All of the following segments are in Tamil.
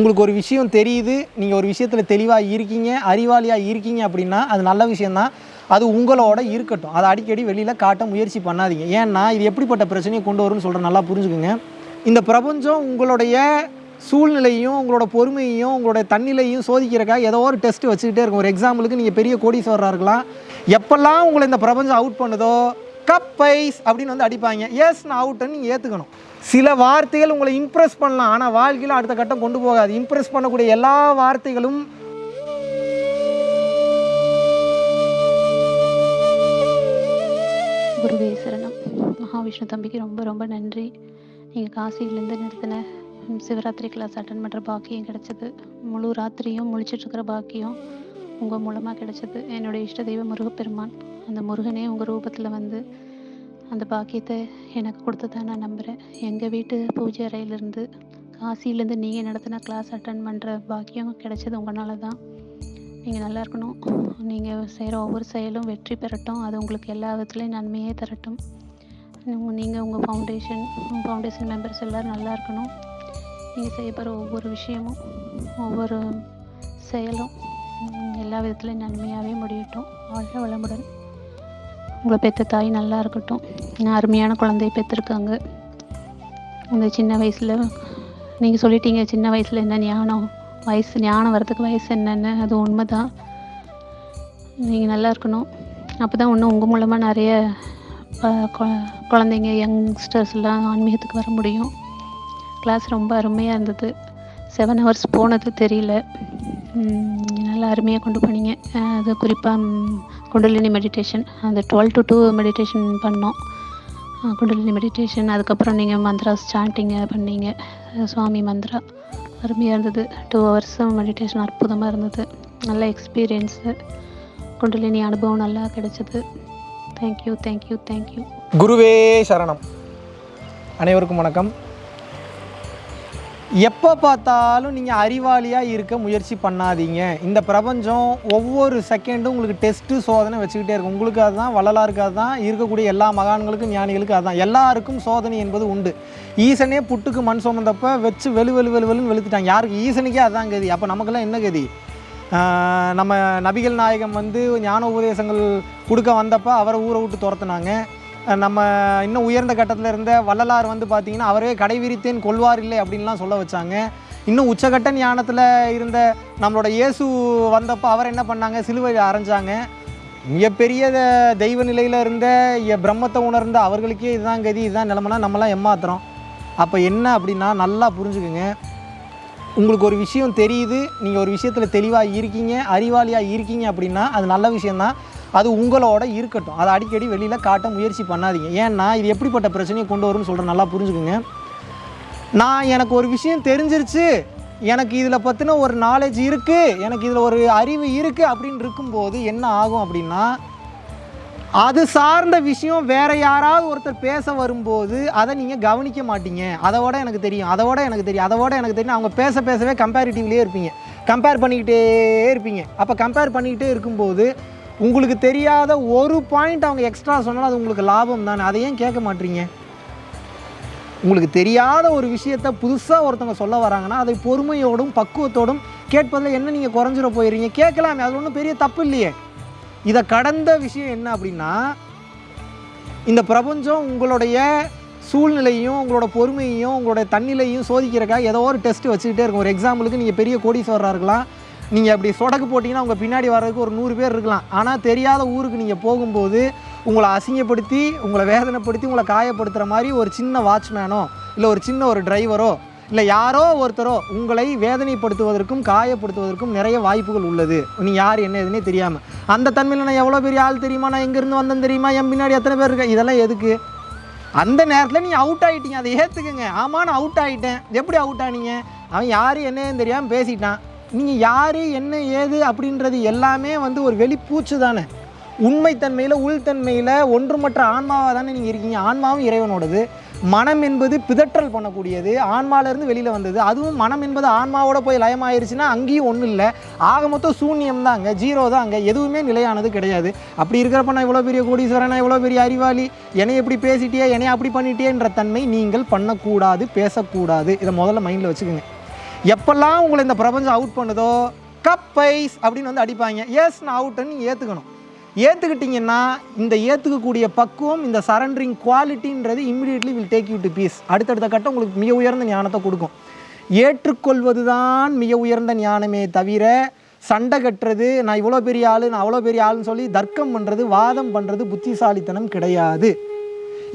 உங்களுக்கு ஒரு விஷயம் தெரியுது நீங்கள் ஒரு விஷயத்தில் தெளிவாக இருக்கீங்க அறிவாளியாக இருக்கீங்க அப்படின்னா அது நல்ல விஷயந்தான் அது உங்களோட இருக்கட்டும். அதை அடிக்கடி வெளியில் காட்ட முயற்சி பண்ணாதீங்க. ஏன்னா இது எப்படிப்பட்ட பிரச்சனையை கொண்டு வரும்னு சொல்கிற நல்லா புரிஞ்சுக்குங்க. இந்த பிரபஞ்சம் உங்களுடைய சூழ்நிலையும் உங்களோட பொறுமையையும் உங்களோட தன்னிலையும் சோதிக்கிறக்காக ஏதோ ஒரு டெஸ்ட் வச்சுக்கிட்டே இருக்கும். ஒரு எக்ஸாம்பிளுக்கு நீங்கள் பெரிய கோடீஸ்வரராக இருக்கலாம். எப்பெல்லாம் உங்களை இந்த பிரபஞ்சம் அவுட் பண்ணுதோ கப்பைஸ் அப்படின்னு வந்து அடிப்பாங்க. எஸ் நான் அவுட்டுன்னு நீங்கள் ஏற்றுக்கணும் சில வார்த்தைகள் உங்களை இம்ப்ரெஸ் பண்ணலாம். ஆனால் வாழ்க்கையில் அடுத்த கட்டம் கொண்டு போகாது. இம்ப்ரெஸ் பண்ணக்கூடிய எல்லா வார்த்தைகளும் குருவே சரணம். மகாவிஷ்ணு தம்பிக்கு ரொம்ப ரொம்ப நன்றி. நீங்கள் காசியிலேருந்து நிறுத்தின சிவராத்திரி கிளாஸ் அட்டன் பண்ணுற பாக்கியம் கிடச்சிது. முழு ராத்திரியும் முழிச்சிட்டு இருக்கிற பாக்கியம். உங்கள் மூலமாக கிடைச்சது என்னுடைய இஷ்ட தெய்வம் முருகப்பெருமான். அந்த முருகனே உங்கள் ரூபத்தில் வந்து அந்த பாக்கியத்தை எனக்கு கொடுத்ததா நான் நம்புகிறேன் எங்கள் வீட்டு பூஜை அறையிலேருந்து காசிலேருந்து நீங்கள் நடத்தின கிளாஸ் அட்டன் பண்ணுற பாக்கியம் கிடைச்சது உங்களால தான். நீங்கள் நல்லா இருக்கணும். நீங்கள் செய்கிற ஒவ்வொரு செயலும் வெற்றி பெறட்டும். அது உங்களுக்கு எல்லா விதத்துலேயும் நன்மையே தரட்டும். நீங்கள் உங்கள் ஃபவுண்டேஷன் உங்கள் ஃபவுண்டேஷன் மெம்பர்ஸ் எல்லோரும் நல்லா இருக்கணும். நீங்கள் செய்ய போகிற ஒவ்வொரு விஷயமும் ஒவ்வொரு செயலும் எல்லா விதத்துலேயும் நன்மையாகவே முடியட்டும். வாழ்க வளமுடன். உங்களை பெற்ற தாய் நல்லா இருக்கட்டும். நான் அருமையான குழந்தைய பெற்றிருக்காங்க இந்த சின்ன வயசில் நீங்கள் சொல்லிட்டீங்க சின்ன வயசில் என்ன ஞானம்? வயசு ஞானம் வரதுக்கு வயசு என்னன்னு அது உண்மை தான் நீங்கள் நல்லா இருக்கணும். அப்போ தான் இன்னும் உங்கள் மூலமாக நிறைய கொ- குழந்தைங்க யங்ஸ்டர்ஸ்லாம் ஆன்மீகத்துக்கு வர முடியும். கிளாஸ் ரொம்ப அருமையாக இருந்தது. செவன் ஹவர்ஸ் போனது தெரியல. நல்லா அருமையாக கொண்டு போனீங்க. அது குறிப்பாக குண்டலினி மெடிடேஷன் அந்த டுவெல் டு டூ மெடிடேஷன் பண்ணோம். குண்டலினி மெடிடேஷன் அதுக்கப்புறம் நீங்கள் மந்த்ரா சாண்டிங்க பண்ணீங்க. சுவாமி மந்த்ரா. அருமையாக இருந்தது. டூ ஹவர்ஸும் மெடிடேஷன் அற்புதமாக இருந்தது. நல்ல எக்ஸ்பீரியன்ஸு குண்டலினி அனுபவம் நல்லா கிடைச்சது. தேங்க்யூ தேங்க்யூ தேங்க்யூ குருவே சரணம். அனைவருக்கும் வணக்கம். எப்போ பார்த்தாலும் நீங்கள் அறிவாளியாக இருக்க முயற்சி பண்ணாதீங்க. இந்த பிரபஞ்சம் ஒவ்வொரு செகண்டும் உங்களுக்கு டெஸ்ட்டு சோதனை வச்சுக்கிட்டே இருக்கும். உங்களுக்கு அதுதான் வள்ளலாருக்கு அதுதான். இருக்கக்கூடிய எல்லா மகான்களுக்கும் ஞானிகளுக்கும் அதுதான். எல்லாருக்கும் சோதனை என்பது உண்டு. ஈசனே புட்டுக்கு மண் சுமந்தப்போ வச்சு வெளு வெளு வெளு வெளுன்னு வெளுத்துட்டாங்க. யாருக்கு? ஈசனுக்கே அதுதான் கதி. அப்போ நமக்கெல்லாம் என்ன கதி? நம்ம நபிகள் நாயகம் வந்து ஞான உபதேசங்கள் கொடுக்க வந்தப்போ அவரை ஊரை விட்டு துரத்துனாங்க. நம்ம இன்னும் உயர்ந்த கட்டத்தில் இருந்த வள்ளலார் வந்து பார்த்தீங்கன்னா அவரே கடை விரித்தேன் கொள்வார் இல்லை அப்படின்லாம் சொல்ல வச்சாங்க. இன்னும் உச்சகட்ட ஞானத்தில் இருந்த நம்மளோட இயேசு வந்தப்போ அவர் என்ன பண்ணாங்க? சிலுவையில் அரைஞ்சாங்க. மிகப்பெரிய த- தெய்வ நிலையில் இருந்த பிரம்மத்தை உணர்ந்த அவர்களுக்கே இதுதான் கதி இதுதான் நிலமனா நம்மலாம் ஏமாத்துறோம். அப்போ என்ன அப்படின்னா நல்லா புரிஞ்சுக்குங்க. உங்களுக்கு ஒரு விஷயம் தெரியுது நீங்கள் ஒரு விஷயத்தில் தெளிவாக இருக்கீங்க அறிவாளியாக இருக்கீங்க அப்படின்னா அது நல்ல விஷயந்தான் அது உங்களோட இருக்கட்டும். அதை அடிக்கடி வெளியில் காட்ட முயற்சி பண்ணாதீங்க. ஏன்னா இது எப்படிப்பட்ட பிரச்சனையை கொண்டு வரும்னு சொல்கிறேன் நல்லா புரிஞ்சுக்குங்க. நான் எனக்கு ஒரு விஷயம் தெரிஞ்சிருச்சு. எனக்கு இதில் பற்றின ஒரு நாலேஜ் இருக்குது எனக்கு இதில் ஒரு அறிவு இருக்குது அப்படின்னு இருக்கும்போது என்ன ஆகும் அப்படின்னா அது சார்ந்த விஷயம் வேறு யாராவது ஒருத்தர் பேச வரும்போது அதை நீங்கள் கவனிக்க மாட்டீங்க. அதோட எனக்கு தெரியும். அதோட எனக்கு தெரியும். அதோட எனக்கு தெரியும். அவங்க பேச பேசவே கம்பேரிட்டிவ்லேயே இருப்பீங்க. கம்பேர் பண்ணிக்கிட்டே இருப்பீங்க. அப்போ கம்பேர் பண்ணிக்கிட்டே இருக்கும்போது உங்களுக்கு தெரியாத ஒரு பாயிண்ட் அவங்க எக்ஸ்ட்ரா சொன்னாலும் அது உங்களுக்கு லாபம் தானே? அதை ஏன் கேட்க மாட்டீங்க? உங்களுக்கு தெரியாத ஒரு விஷயத்த புதுசாக ஒருத்தவங்க சொல்ல வராங்கன்னா அதை பொறுமையோடும் பக்குவத்தோடும் கேட்பதில் என்ன நீங்கள் குறைஞ்சிட போயிடுறீங்க? கேட்கலாமே அது ஒன்றும் பெரிய தப்பு இல்லையே. இதை கடந்த விஷயம் என்ன அப்படின்னா இந்த பிரபஞ்சம் உங்களுடைய சூழ்நிலையும் உங்களோட பொறுமையையும் உங்களோட தன்னிலையும் சோதிக்கிறக்காக ஏதோ ஒரு டெஸ்ட் வச்சுக்கிட்டே இருக்கும். ஒரு எக்ஸாம்பிளுக்கு நீங்கள் பெரிய கோடீஸ்வரராக இருக்கலாம். நீங்கள் அப்படி சொடக்கு போட்டிங்கன்னா உங்கள் பின்னாடி வர்றதுக்கு ஒரு நூறு பேர் இருக்கலாம். ஆனால் தெரியாத ஊருக்கு நீங்கள் போகும்போது உங்களை அசிங்கப்படுத்தி உங்களை வேதனைப்படுத்தி உங்களை காயப்படுத்துகிற மாதிரி ஒரு சின்ன வாட்ச்மேனோ இல்லை ஒரு சின்ன ஒரு டிரைவரோ இல்லை யாரோ ஒருத்தரோ உங்களை வேதனைப்படுத்துவதற்கும் காயப்படுத்துவதற்கும் நிறைய வாய்ப்புகள் உள்ளது. நீ யார் என்ன எதுனே தெரியாமல் அந்த தன்மையில் நான் எவ்வளோ பெரிய ஆள் தெரியுமா? நான் எங்கேருந்து வந்தேன் தெரியுமா? என் பின்னாடி எத்தனை பேர் இருக்கேன் இதெல்லாம் எதுக்கு? அந்த நேரத்தில் நீ அவுட் ஆகிட்டீங்க அதை ஏற்றுக்குங்க ஆமாம் நான் அவுட் ஆகிட்டேன் எப்படி அவுட் ஆனீங்க? அவன் யார் என்னன்னு தெரியாமல் பேசிட்டான். நீங்கள் யார் என்ன ஏது அப்படின்றது எல்லாமே வந்து ஒரு வெளிப்பூச்சு தானே. உண்மைத்தன்மையில் உள்தன்மையில் ஒன்றுமற்ற ஆன்மாவாக தானே நீங்கள் இருக்கீங்க. ஆன்மாவும் இறைவனோடது. மனம் என்பது பிதற்றல் பண்ணக்கூடியது. ஆன்மாவிலேருந்து வெளியில் வந்தது. அதுவும் மனம் என்பது ஆன்மாவோட போய் லயமாயிருச்சுன்னா அங்கேயும் ஒன்றும் இல்லை. ஆக மொத்தம் சூன்யம் தான் அங்கே ஜீரோ தான் அங்கே எதுவுமே நிலையானது கிடையாது. அப்படி இருக்கிறப்ப நான் இவ்வளோ பெரிய கோடீஸ்வரன் இவ்வளோ பெரிய அறிவாளி? என்னை எப்படி பேசிட்டியே என்னை அப்படி பண்ணிட்டேன்ற தன்மை நீங்கள் பண்ணக்கூடாது பேசக்கூடாது. இதை முதல்ல மைண்டில் வச்சுக்கோங்க. எப்பெல்லாம் உங்களை இந்த பிரபஞ்சம் அவுட் பண்ணுதோ கப்பைஸ் அப்படின்னு வந்து அடிப்பாங்க. எஸ் நான் அவுட்டுன்னு நீங்கள் ஏற்றுக்கணும் ஏற்றுக்கிட்டிங்கன்னா இந்த ஏற்றுக்கக்கூடிய பக்குவம் இந்த surrendering குவாலிட்டின்றது immediately will take you to peace அடுத்தடுத்த கட்டம் உங்களுக்கு மிக உயர்ந்த ஞானத்தை கொடுக்கும். ஏற்றுக்கொள்வது தான் மிக உயர்ந்த ஞானமே தவிர சண்டை கட்டுறது நான் இவ்வளோ பெரிய ஆள் நான் அவ்வளோ பெரிய ஆளுன்னு சொல்லி தர்க்கம் பண்ணுறது வாதம் பண்ணுறது புத்திசாலித்தனம் கிடையாது.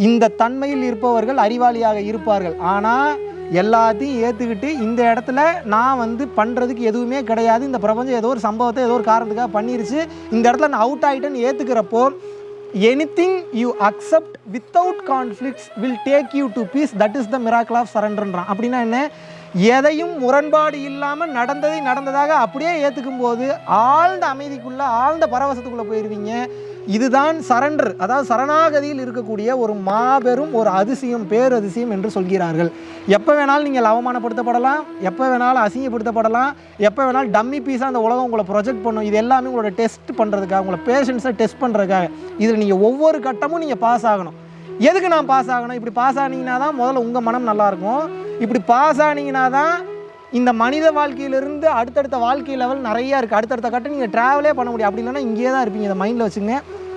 இந்த தன்மையில் இருப்பவர்கள் அறிவாளியாக இருப்பார்கள். ஆனால் எல்லாத்தையும் ஏற்றுக்கிட்டு இந்த இடத்துல நான் வந்து பண்ணுறதுக்கு எதுவுமே கிடையாது. இந்த பிரபஞ்சம் ஏதோ ஒரு சம்பவத்தை ஏதோ ஒரு காரணத்துக்காக பண்ணிருச்சு. இந்த இடத்துல நான் அவுட் ஆகிட்டேன்னு ஏற்றுக்கிறப்போ anything you accept without conflicts will take you to peace that is the miracle of சரண்டர்ன்றான் அப்படின்னா என்ன? எதையும் முரண்பாடு இல்லாமல் நடந்ததை நடந்ததாக அப்படியே ஏற்றுக்கும் போது ஆழ்ந்த அமைதிக்குள்ளே ஆழ்ந்த பரவசத்துக்குள்ளே போயிடுவீங்க இதுதான் சரண்டர். அதாவது சரணாகதியில் இருக்கக்கூடிய ஒரு மாபெரும் ஒரு அதிசயம் பேரதிசயம் என்று சொல்கிறார்கள். எப்போ வேணாலும் நீங்கள் அவமானப்படுத்தப்படலாம் எப்போ வேணாலும் அசிங்கப்படுத்தப்படலாம் எப்போ வேணாலும் டம்மி பீஸாக அந்த உலகம் உங்களை ப்ரொஜெக்ட் பண்ணும். இது எல்லாமே உங்களோட டெஸ்ட் பண்ணுறதுக்காக உங்களை பேஷன்ஸை டெஸ்ட் பண்ணுறதுக்காக இதில் நீங்கள் ஒவ்வொரு கட்டமும் நீங்கள் பாஸ் ஆகணும். எதுக்கு நான் பாஸ் ஆகணும்? இப்படி பாஸ் ஆனீங்கன்னா தான் முதல்ல உங்கள் மனம் நல்லாயிருக்கும் இப்படி பாஸ் ஆனீங்கன்னா தான் இந்த மனித வாழ்க்கையிலிருந்து அடுத்தடுத்த வாழ்க்கை லெவல் நிறையா இருக்குது அடுத்தடுத்த கட்டம் நீங்கள் ட்ராவலே பண்ண முடியும். அப்படி இல்லைன்னா இங்கேயே தான் இருப்பீங்க. இதை மைண்டில் வச்சுங்க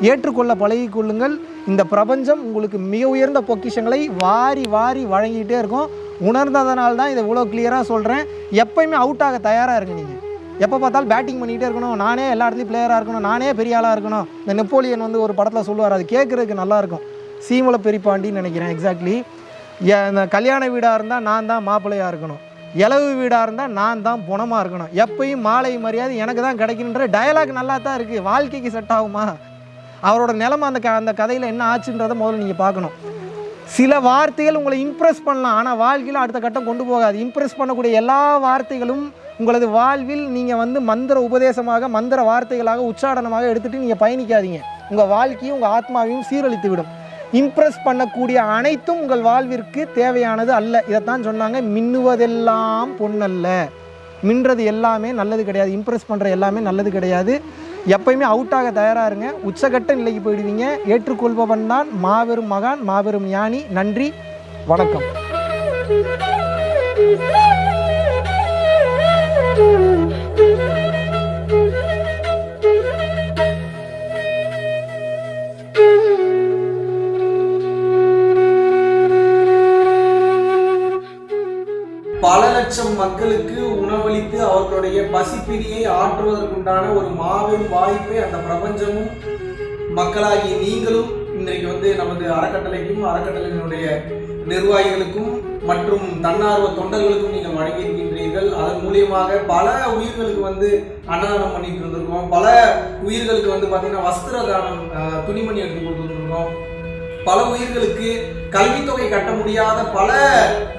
ஏற்றுக்கொள்ள பழகிக்கொள்ளுங்கள் இந்த பிரபஞ்சம் உங்களுக்கு மிக உயர்ந்த பொக்கிஷங்களை வாரி வாரி வழங்கிட்டே இருக்கும். உணர்ந்ததனால தான் இதை இவ்வளோ கிளியராக சொல்கிறேன் எப்பயுமே அவுட் ஆக தயாராக இருங்க நீங்கள் எப்போ பார்த்தாலும் பேட்டிங் பண்ணிகிட்டே இருக்கணும். நானே எல்லா இடத்துலையும் பிளேயராக இருக்கணும். நானே பெரிய ஆளாக இருக்கணும். இந்த நெப்போலியன் வந்து ஒரு படத்தில் சொல்லுவார் அது கேட்குறதுக்கு நல்லாயிருக்கும் சீமல பெரிப்பாண்டின்னு நினைக்கிறேன் எக்ஸாக்ட்லி கல்யாண வீடாக இருந்தால் நான் தான் மாப்பிள்ளையாக இருக்கணும். இலவு வீடாக இருந்தால் நான் தான் புணமாக இருக்கணும். எப்பயும் மாலை மரியாதை எனக்கு தான் கிடைக்கணுன்ற டயலாக் நல்லா தான் இருக்குது வாழ்க்கைக்கு செட் ஆகுமா? அவரோட நிலமை அந்த க அந்த கதையில் என்ன ஆச்சுன்றதை முதல்ல நீங்கள் பார்க்கணும். சில வார்த்தைகள் உங்களை இம்ப்ரெஸ் பண்ணலாம். ஆனால் வாழ்க்கையில் அடுத்த கட்டம் கொண்டு போகாது. இம்ப்ரெஸ் பண்ணக்கூடிய எல்லா வார்த்தைகளும் உங்களது வாழ்வில் நீங்கள் வந்து மந்திர உபதேசமாக மந்திர வார்த்தைகளாக உச்சாடனமாக எடுத்துகிட்டு நீங்கள் பயணிக்காதீங்க. உங்கள் வாழ்க்கையும் உங்கள் ஆத்மாவையும் சீரழித்து விடும் இம்ப்ரெஸ் பண்ணக்கூடிய அனைத்தும் உங்கள் வாழ்விற்கு தேவையானது அல்ல. இதைத்தான் சொன்னாங்க. மின்னுவதெல்லாம் பொண்ணல்ல மின்றது எல்லாமே நல்லது கிடையாது. இம்ப்ரெஸ் பண்ணுற எல்லாமே நல்லது கிடையாது. எப்பயுமே அவுட்டாக தயாராக இருங்க. உச்சகட்ட நிலைக்கு போயிடுவீங்க. ஏற்றுக்கொள்பவன் தான் மாபெரும் மகான் மாபெரும் ஞானி. நன்றி. வணக்கம். பசிப்பிடியை ஆற்றுவதற்குண்டான ஒரு மாபெரும் வாய்ப்பை அந்த பிரபஞ்சமும் மக்களாகி நீங்களும் இன்றைக்கு வந்து நமது அறக்கட்டளைக்கும் அறக்கட்டளையினுடைய நிர்வாகிகளுக்கும் மற்றும் தன்னார்வ தொண்டர்களுக்கும் நீங்கள் வழங்கியிருக்கின்றீர்கள். அதன் மூலியமாக பல உயிர்களுக்கு வந்து அன்னதானம் பண்ணிட்டு இருந்திருக்கோம். பல உயிர்களுக்கு வந்து பார்த்தீங்கன்னா வஸ்திர தானம் துணிமணி எடுத்து கொடுத்துருக்கோம் பல உயிர்களுக்கு கல்வித்தொகை கட்ட முடியாத பல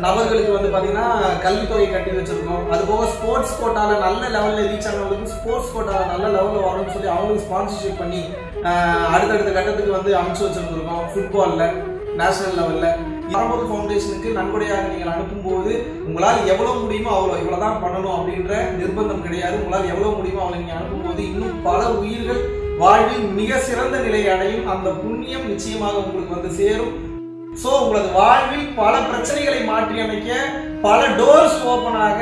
நபர்களுக்கு வந்து பார்த்தீங்கன்னா கல்வித்தொகை கட்டி வச்சிருக்கோம். அது போக ஸ்போர்ட்ஸ் கோட்டால நல்ல லெவலில் ரீச் ஆனவங்களுக்கு ஸ்போர்ட்ஸ் கோட்டால நல்ல லெவலில் வரணும்னு சொல்லி அவங்களுக்கு ஸ்பான்சர்ஷிப் பண்ணி அடுத்தடுத்த கட்டத்துக்கு வந்து அமைச்சு வச்சிருந்துருக்கோம் ஃபுட்பாலில் நேஷனல் லெவலில் பரம்பொரு ஃபவுண்டேஷனுக்கு நன்கொடையாக நீங்கள் அனுப்பும்போது உங்களால் எவ்வளோ முடியுமோ அவ்வளோ இவ்வளோ தான் பண்ணணும் அப்படின்ற நிர்பந்தம் கிடையாது. உங்களால் எவ்வளோ முடியுமோ அவ்வளோ நீங்கள் அனுப்பும்போது இன்னும் பல உயிர்கள் வாழ்வில் மிக சிறந்த நிலை அடையும் அந்த புண்ணியம் நிச்சயமாக உங்களுக்கு வந்து சேரும். ஸோ உங்களது வாழ்வில் பல பிரச்சனைகளை மாற்றி அமைக்க பல டோர்ஸ் ஓப்பன் ஆக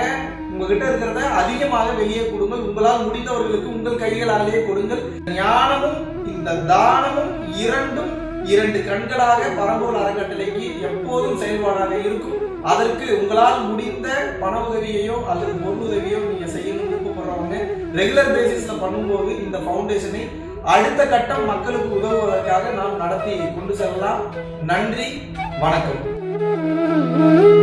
உங்ககிட்ட இருக்கிறத அதிகமாக வெளியே கொடுங்கள். உங்களால் முடிந்தவர்களுக்கு உங்கள் கைகளாலேயே கொடுங்கள். ஞானமும் இந்த தானமும் இரண்டும் இரண்டு கண்களாக பரம்பூர் அறக்கட்டளைக்கு எப்போதும் செயல்பாடாக இருக்கும். அதற்கு உங்களால் முடிந்த பண உதவியையோ அல்லது பொருள் உதவியோ நீங்க செய்யணும்னு விருப்பப்படுறவங்க ரெகுலர் பேசிஸ்ல பண்ணும்போது இந்த ஃபவுண்டேஷனை அடுத்த கட்டம் மக்களுக்கு உதவுவதற்காக நாம் நடத்தி கொண்டு செல்லலாம். நன்றி வணக்கம்.